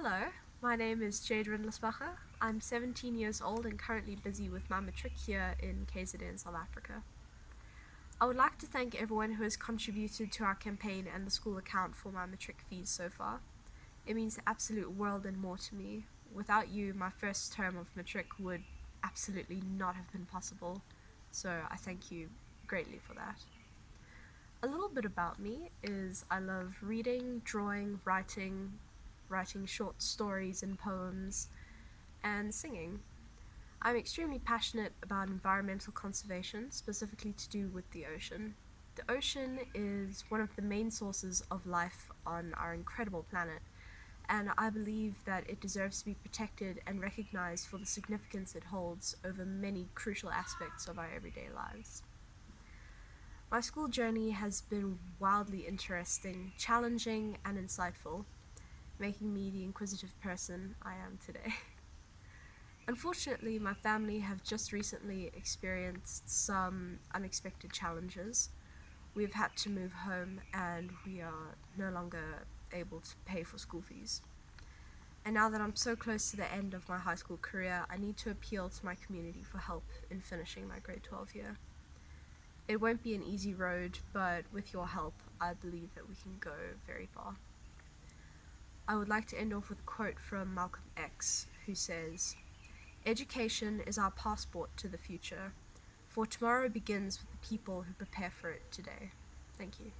Hello, my name is Jade Rindlisbacher. I'm 17 years old and currently busy with my matric here in KZN, South Africa. I would like to thank everyone who has contributed to our campaign and the school account for my matric fees so far. It means the absolute world and more to me. Without you, my first term of matric would absolutely not have been possible, so I thank you greatly for that. A little bit about me is I love reading, drawing, writing, writing short stories and poems, and singing. I'm extremely passionate about environmental conservation, specifically to do with the ocean. The ocean is one of the main sources of life on our incredible planet, and I believe that it deserves to be protected and recognized for the significance it holds over many crucial aspects of our everyday lives. My school journey has been wildly interesting, challenging, and insightful, making me the inquisitive person I am today. Unfortunately, my family have just recently experienced some unexpected challenges. We've had to move home and we are no longer able to pay for school fees. And now that I'm so close to the end of my high school career, I need to appeal to my community for help in finishing my grade 12 year. It won't be an easy road, but with your help, I believe that we can go very far. I would like to end off with a quote from Malcolm X, who says, Education is our passport to the future, for tomorrow begins with the people who prepare for it today. Thank you.